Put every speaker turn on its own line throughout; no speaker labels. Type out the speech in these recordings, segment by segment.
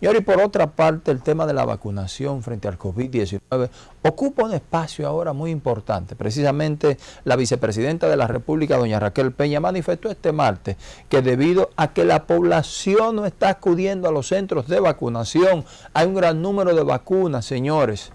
Y y por otra parte, el tema de la vacunación frente al COVID-19 ocupa un espacio ahora muy importante. Precisamente la vicepresidenta de la República, doña Raquel Peña, manifestó este martes que debido a que la población no está acudiendo a los centros de vacunación, hay un gran número de vacunas, señores,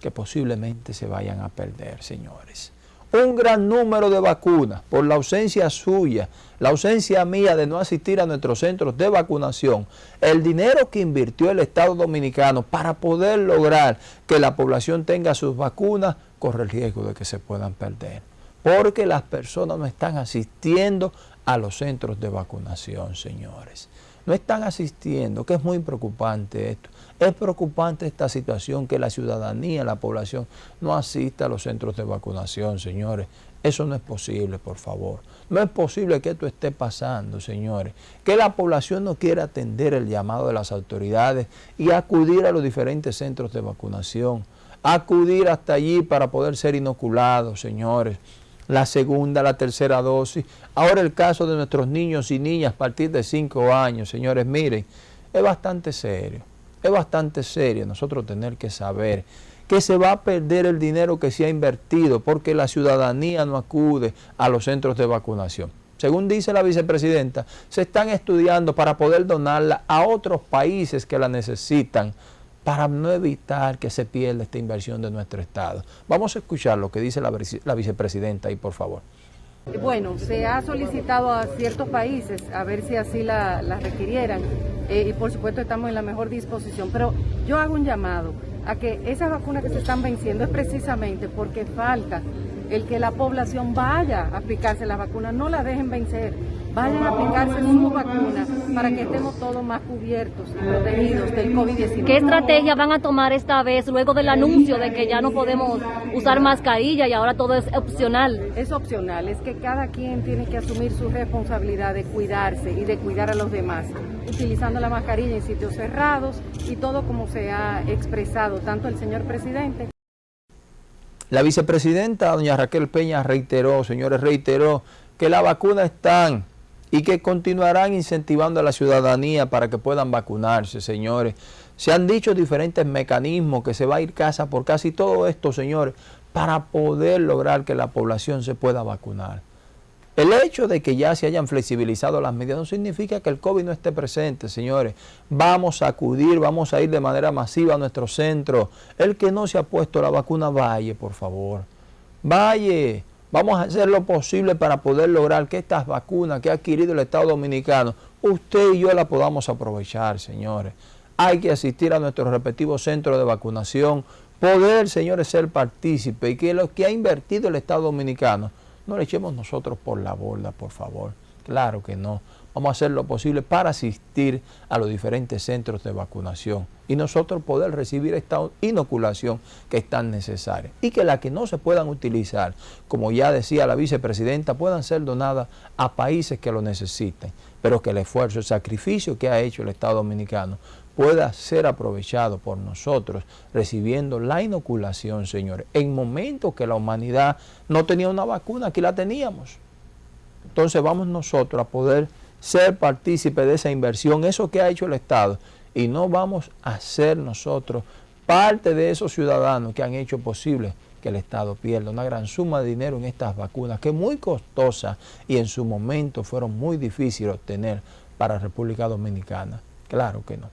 que posiblemente se vayan a perder, señores un gran número de vacunas por la ausencia suya, la ausencia mía de no asistir a nuestros centros de vacunación, el dinero que invirtió el Estado Dominicano para poder lograr que la población tenga sus vacunas, corre el riesgo de que se puedan perder. Porque las personas no están asistiendo a los centros de vacunación, señores no están asistiendo, que es muy preocupante esto. Es preocupante esta situación que la ciudadanía, la población, no asista a los centros de vacunación, señores. Eso no es posible, por favor. No es posible que esto esté pasando, señores. Que la población no quiera atender el llamado de las autoridades y acudir a los diferentes centros de vacunación. Acudir hasta allí para poder ser inoculados, señores la segunda, la tercera dosis. Ahora el caso de nuestros niños y niñas a partir de 5 años, señores, miren, es bastante serio, es bastante serio nosotros tener que saber que se va a perder el dinero que se ha invertido porque la ciudadanía no acude a los centros de vacunación. Según dice la vicepresidenta, se están estudiando para poder donarla a otros países que la necesitan para no evitar que se pierda esta inversión de nuestro Estado. Vamos a escuchar lo que dice la, vicepresidenta ahí, por favor.
Bueno, se ha solicitado a ciertos países a ver si así la, requirieran eh, y por supuesto estamos en la mejor disposición, pero yo hago un llamado a que esas vacunas que se están venciendo es precisamente porque falta el que la población vaya a aplicarse la vacuna, no la dejen vencer, vayan a aplicarse su vacuna para que estemos todos más cubiertos y protegidos del COVID-19.
¿Qué estrategia van a tomar esta vez luego del anuncio de que ya no podemos usar mascarilla y ahora todo es opcional?
Es opcional, es que cada quien tiene que asumir su responsabilidad de cuidarse y de cuidar a los demás, utilizando la mascarilla en sitios cerrados y todo como se ha expresado tanto el señor presidente
la vicepresidenta, doña Raquel Peña, reiteró, señores, reiteró que las vacunas están y que continuarán incentivando a la ciudadanía para que puedan vacunarse, señores. Se han dicho diferentes mecanismos que se va a ir casa por casi todo esto, señores, para poder lograr que la población se pueda vacunar. El hecho de que ya se hayan flexibilizado las medidas no significa que el COVID no esté presente, señores. Vamos a acudir, vamos a ir de manera masiva a nuestro centro. El que no se ha puesto la vacuna, vaya, por favor. Vaya. Vamos a hacer lo posible para poder lograr que estas vacunas que ha adquirido el Estado Dominicano, usted y yo las podamos aprovechar, señores. Hay que asistir a nuestros respectivos centros de vacunación, poder, señores, ser partícipe y que lo que ha invertido el Estado Dominicano no le echemos nosotros por la borda, por favor. Claro que no. Vamos a hacer lo posible para asistir a los diferentes centros de vacunación y nosotros poder recibir esta inoculación que es tan necesaria. Y que las que no se puedan utilizar, como ya decía la vicepresidenta, puedan ser donadas a países que lo necesiten. Pero que el esfuerzo, el sacrificio que ha hecho el Estado Dominicano pueda ser aprovechado por nosotros recibiendo la inoculación, señores. En momentos que la humanidad no tenía una vacuna, aquí la teníamos. Entonces vamos nosotros a poder ser partícipes de esa inversión, eso que ha hecho el Estado, y no vamos a ser nosotros parte de esos ciudadanos que han hecho posible que el Estado pierda una gran suma de dinero en estas vacunas, que muy costosa y en su momento fueron muy difíciles de obtener para República Dominicana. Claro que no.